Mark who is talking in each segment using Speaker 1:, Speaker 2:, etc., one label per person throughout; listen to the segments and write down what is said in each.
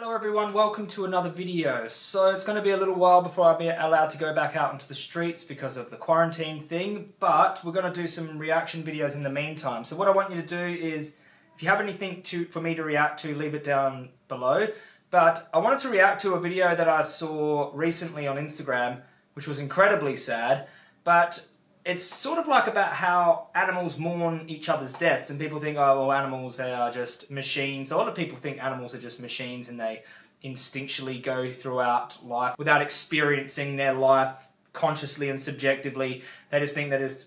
Speaker 1: Hello everyone, welcome to another video. So it's going to be a little while before I'm allowed to go back out into the streets because of the quarantine thing, but we're going to do some reaction videos in the meantime. So what I want you to do is, if you have anything to for me to react to, leave it down below. But I wanted to react to a video that I saw recently on Instagram, which was incredibly sad, but it's sort of like about how animals mourn each other's deaths and people think, oh, well, animals, they are just machines. A lot of people think animals are just machines and they instinctually go throughout life without experiencing their life consciously and subjectively. They just think that it's,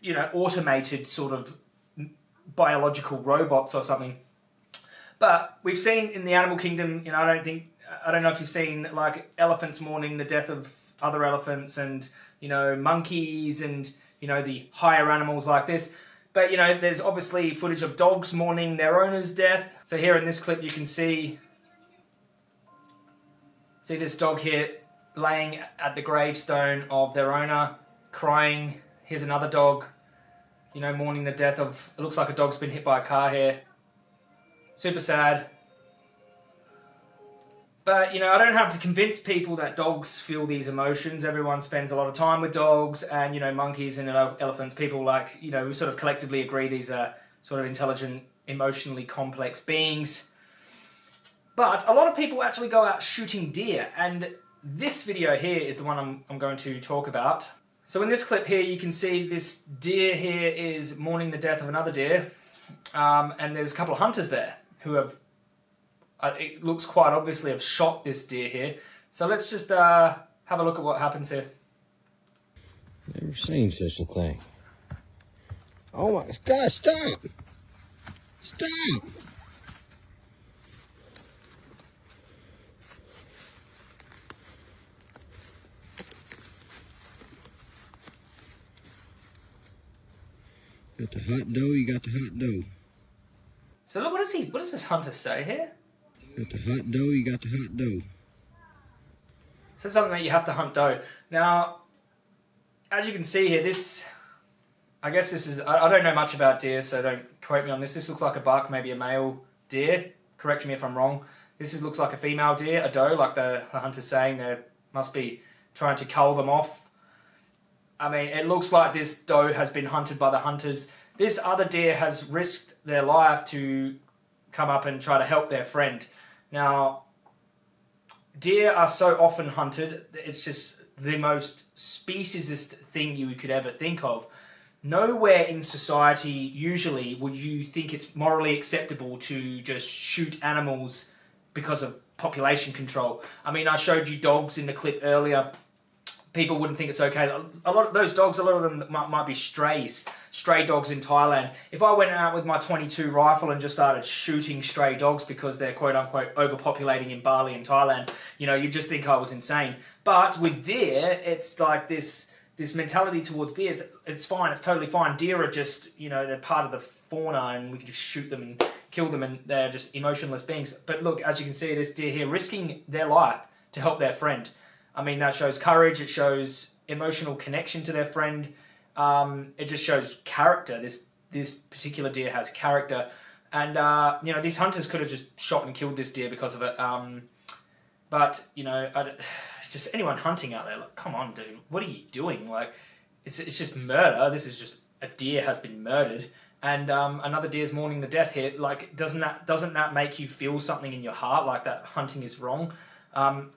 Speaker 1: you know, automated sort of biological robots or something. But we've seen in the animal kingdom, you know, I don't think, I don't know if you've seen like elephants mourning the death of other elephants and, you know, monkeys and you know, the higher animals like this. But, you know, there's obviously footage of dogs mourning their owner's death. So here in this clip you can see, see this dog here laying at the gravestone of their owner, crying. Here's another dog, you know, mourning the death of, it looks like a dog's been hit by a car here. Super sad. But, you know, I don't have to convince people that dogs feel these emotions. Everyone spends a lot of time with dogs and, you know, monkeys and elephants. People like, you know, we sort of collectively agree these are sort of intelligent, emotionally complex beings. But a lot of people actually go out shooting deer. And this video here is the one I'm, I'm going to talk about. So in this clip here, you can see this deer here is mourning the death of another deer. Um, and there's a couple of hunters there who have it looks quite obviously have shot this deer here. So let's just uh, have a look at what happens here.
Speaker 2: Never seen such a thing. Oh my God, stop! Stop! Got the hot dough, you got the hot dough.
Speaker 1: So look, what does he, what does this hunter say here?
Speaker 2: Got the hot dough, you got the hot dough.
Speaker 1: So something that you have to hunt doe. Now, as you can see here, this, I guess this is, I, I don't know much about deer, so don't quote me on this. This looks like a buck, maybe a male deer. Correct me if I'm wrong. This is, looks like a female deer, a doe, like the, the hunter's saying. They must be trying to cull them off. I mean, it looks like this doe has been hunted by the hunters. This other deer has risked their life to come up and try to help their friend. Now, deer are so often hunted, it's just the most speciesist thing you could ever think of. Nowhere in society, usually, would you think it's morally acceptable to just shoot animals because of population control. I mean, I showed you dogs in the clip earlier people wouldn't think it's okay. A lot of those dogs, a lot of them might, might be strays, stray dogs in Thailand. If I went out with my 22 rifle and just started shooting stray dogs because they're quote unquote overpopulating in Bali and Thailand, you know, you'd just think I was insane. But with deer, it's like this this mentality towards deer. It's, it's fine. It's totally fine. Deer are just you know they're part of the fauna, and we can just shoot them and kill them, and they're just emotionless beings. But look, as you can see, this deer here risking their life to help their friend. I mean, that shows courage. It shows emotional connection to their friend. Um, it just shows character. This this particular deer has character, and uh, you know these hunters could have just shot and killed this deer because of it. Um, but you know, I, just anyone hunting out there, like, come on, dude, what are you doing? Like, it's it's just murder. This is just a deer has been murdered, and um, another deer's mourning the death here. Like, doesn't that doesn't that make you feel something in your heart? Like that hunting is wrong. Um,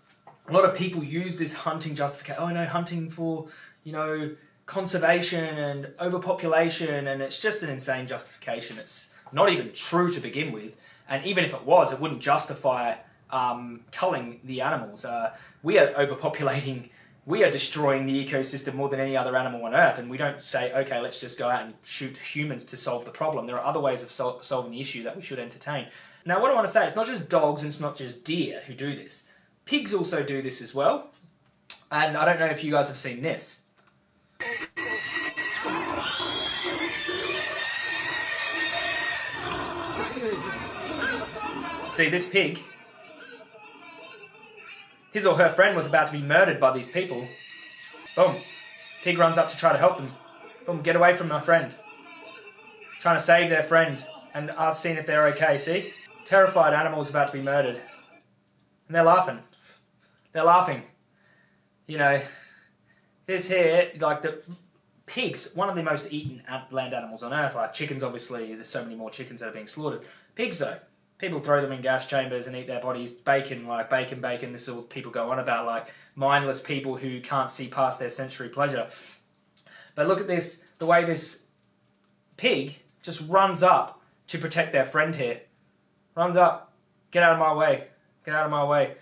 Speaker 1: a lot of people use this hunting justification. Oh no, hunting for you know conservation and overpopulation, and it's just an insane justification. It's not even true to begin with, and even if it was, it wouldn't justify um, culling the animals. Uh, we are overpopulating. We are destroying the ecosystem more than any other animal on Earth, and we don't say, okay, let's just go out and shoot humans to solve the problem. There are other ways of sol solving the issue that we should entertain. Now, what I want to say, it's not just dogs and it's not just deer who do this. Pigs also do this as well. And I don't know if you guys have seen this. See, this pig, his or her friend was about to be murdered by these people. Boom. Pig runs up to try to help them. Boom, get away from my friend. Trying to save their friend and us seeing if they're okay, see? Terrified animals about to be murdered. and they're laughing. They're laughing. You know, this here, like the pigs, one of the most eaten land animals on earth. Like chickens, obviously, there's so many more chickens that are being slaughtered. Pigs, though, people throw them in gas chambers and eat their bodies. Bacon, like bacon, bacon. This is all people go on about, like mindless people who can't see past their sensory pleasure. But look at this, the way this pig just runs up to protect their friend here. Runs up, get out of my way, get out of my way.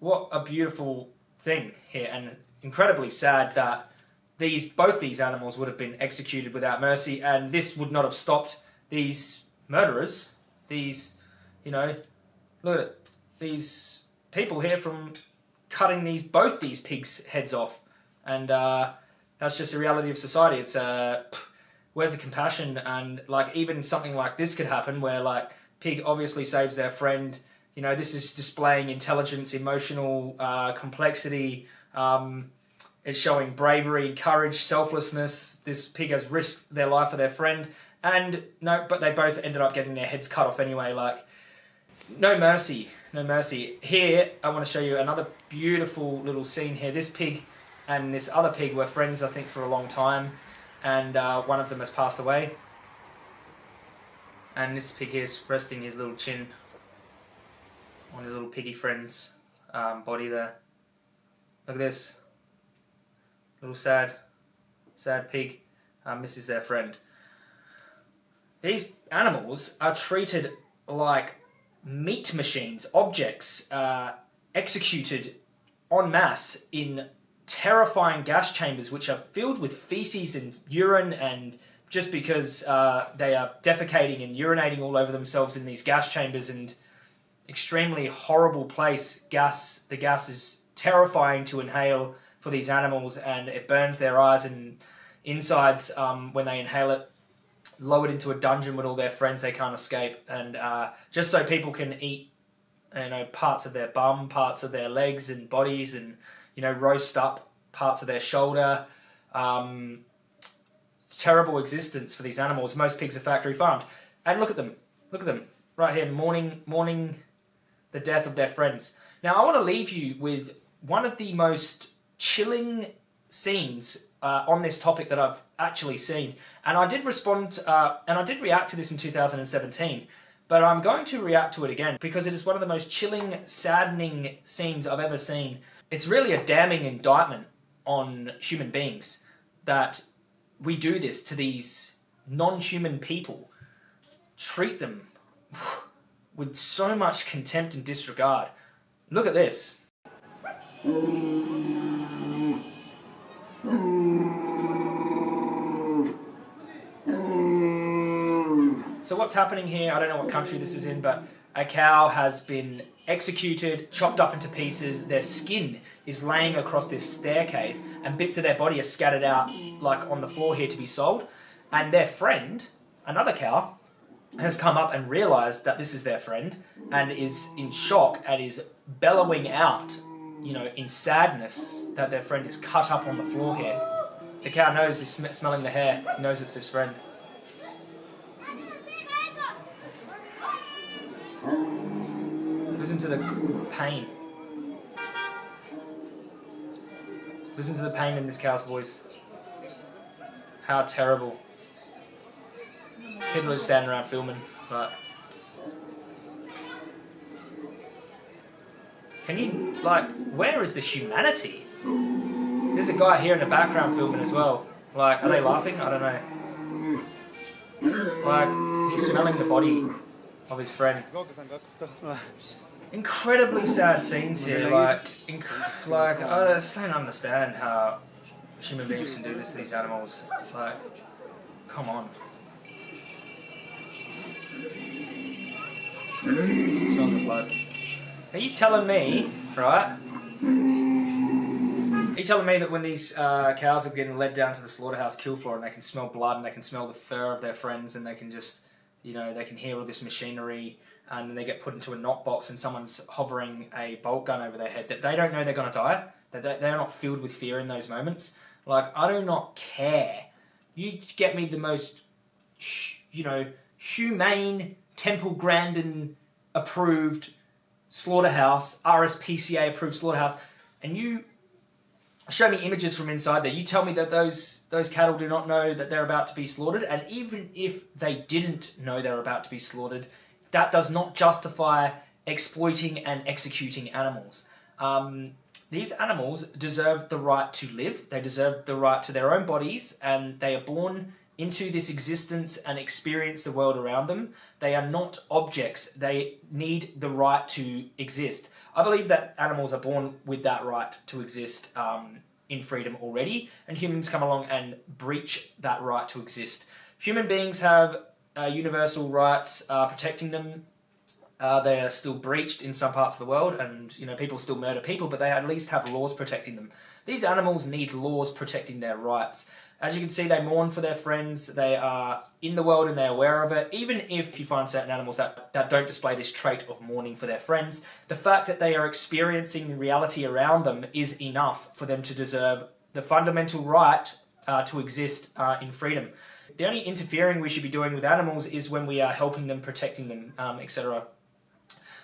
Speaker 1: What a beautiful thing here, and incredibly sad that these both these animals would have been executed without mercy, and this would not have stopped these murderers, these, you know, look at these people here from cutting these both these pigs' heads off, and uh, that's just a reality of society. It's uh, where's the compassion, and like even something like this could happen, where like pig obviously saves their friend. You know, this is displaying intelligence, emotional uh, complexity. Um, it's showing bravery, courage, selflessness. This pig has risked their life for their friend, and no, but they both ended up getting their heads cut off anyway. Like, no mercy, no mercy. Here, I want to show you another beautiful little scene here. This pig and this other pig were friends, I think, for a long time, and uh, one of them has passed away. And this pig is resting his little chin on his little piggy friend's um, body there. Look at this. Little sad, sad pig uh, misses their friend. These animals are treated like meat machines, objects uh, executed en masse in terrifying gas chambers which are filled with feces and urine and just because uh, they are defecating and urinating all over themselves in these gas chambers and extremely horrible place. Gas the gas is terrifying to inhale for these animals and it burns their eyes and insides um, when they inhale it, lowered into a dungeon with all their friends. They can't escape, and uh, just so people can eat, you know, parts of their bum, parts of their legs and bodies, and you know, roast up parts of their shoulder. Um, terrible existence for these animals. Most pigs are factory farmed, and look at them, look at them. Right here, morning, mourning the death of their friends. Now, I want to leave you with one of the most chilling scenes uh, on this topic that I've actually seen. And I did respond, uh, and I did react to this in 2017, but I'm going to react to it again because it is one of the most chilling, saddening scenes I've ever seen. It's really a damning indictment on human beings that we do this to these non-human people. Treat them with so much contempt and disregard. Look at this. So what's happening here, I don't know what country this is in, but a cow has been executed, chopped up into pieces, their skin is laying across this staircase, and bits of their body are scattered out like on the floor here to be sold. And their friend, another cow, has come up and realized that this is their friend and is in shock and is bellowing out, you know, in sadness that their friend is cut up on the floor here. The cow knows, is sm smelling the hair, knows it's his friend. Listen to the pain. Listen to the pain in this cow's voice. How terrible. People are just standing around filming, but... Can you, like, where is the humanity? There's a guy here in the background filming as well. Like, are they laughing? I don't know. Like, he's smelling the body of his friend. Incredibly sad scenes here. Like, like I just don't understand how human beings can do this to these animals. Like, come on. Smells of blood. Are you telling me, right? Are you telling me that when these uh, cows are getting led down to the slaughterhouse kill floor and they can smell blood and they can smell the fur of their friends and they can just you know, they can hear all this machinery and then they get put into a knock box and someone's hovering a bolt gun over their head that they don't know they're going to die. That they're not filled with fear in those moments. Like, I do not care. You get me the most, you know, humane, Temple Grandin approved slaughterhouse, RSPCA approved slaughterhouse, and you show me images from inside there. You tell me that those those cattle do not know that they're about to be slaughtered, and even if they didn't know they're about to be slaughtered, that does not justify exploiting and executing animals. Um, these animals deserve the right to live. They deserve the right to their own bodies, and they are born into this existence and experience the world around them. They are not objects. They need the right to exist. I believe that animals are born with that right to exist um, in freedom already, and humans come along and breach that right to exist. Human beings have uh, universal rights uh, protecting them. Uh, they are still breached in some parts of the world, and you know people still murder people, but they at least have laws protecting them. These animals need laws protecting their rights. As you can see, they mourn for their friends. They are in the world and they're aware of it. Even if you find certain animals that, that don't display this trait of mourning for their friends, the fact that they are experiencing the reality around them is enough for them to deserve the fundamental right uh, to exist uh, in freedom. The only interfering we should be doing with animals is when we are helping them, protecting them, um, etc.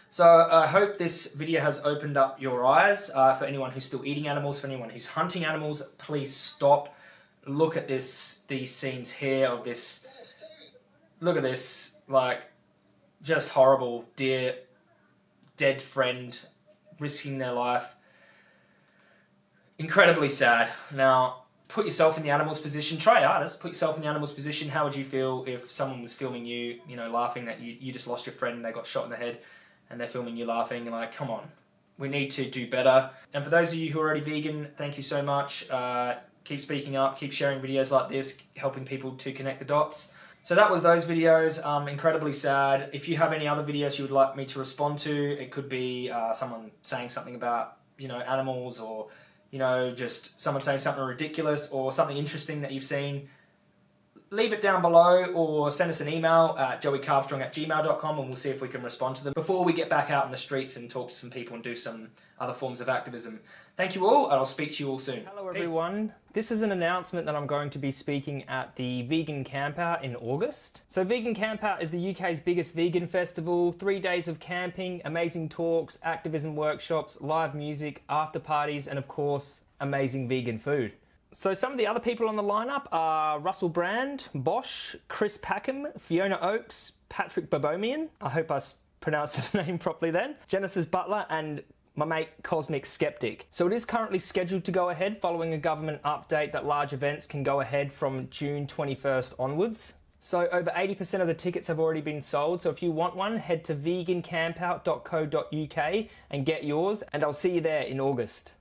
Speaker 1: So I hope this video has opened up your eyes uh, for anyone who's still eating animals, for anyone who's hunting animals, please stop look at this these scenes here of this look at this like just horrible dear dead friend risking their life. Incredibly sad. Now put yourself in the animal's position. Try artist put yourself in the animal's position. How would you feel if someone was filming you you know laughing that you, you just lost your friend and they got shot in the head and they're filming you laughing? And like come on. We need to do better. And for those of you who are already vegan thank you so much. Uh, keep speaking up, keep sharing videos like this, helping people to connect the dots. So that was those videos, um, incredibly sad. If you have any other videos you would like me to respond to, it could be uh, someone saying something about, you know, animals or, you know, just someone saying something ridiculous or something interesting that you've seen, leave it down below or send us an email at joeycarbstrong at gmail.com and we'll see if we can respond to them before we get back out in the streets and talk to some people and do some other forms of activism. Thank you all, and I'll speak to you all soon. Hello everyone. This is an announcement that I'm going to be speaking at the Vegan Campout in August. So Vegan Campout is the UK's biggest vegan festival. Three days of camping, amazing talks, activism workshops, live music, after parties, and of course, amazing vegan food. So some of the other people on the lineup are Russell Brand, Bosh, Chris Packham, Fiona Oakes, Patrik Baboumian. I hope I pronounced his name properly then. Genesis Butler and my mate Cosmic Skeptic. So it is currently scheduled to go ahead following a government update that large events can go ahead from June 21st onwards. So over 80% of the tickets have already been sold. So if you want one, head to vegancampout.co.uk and get yours and I'll see you there in August.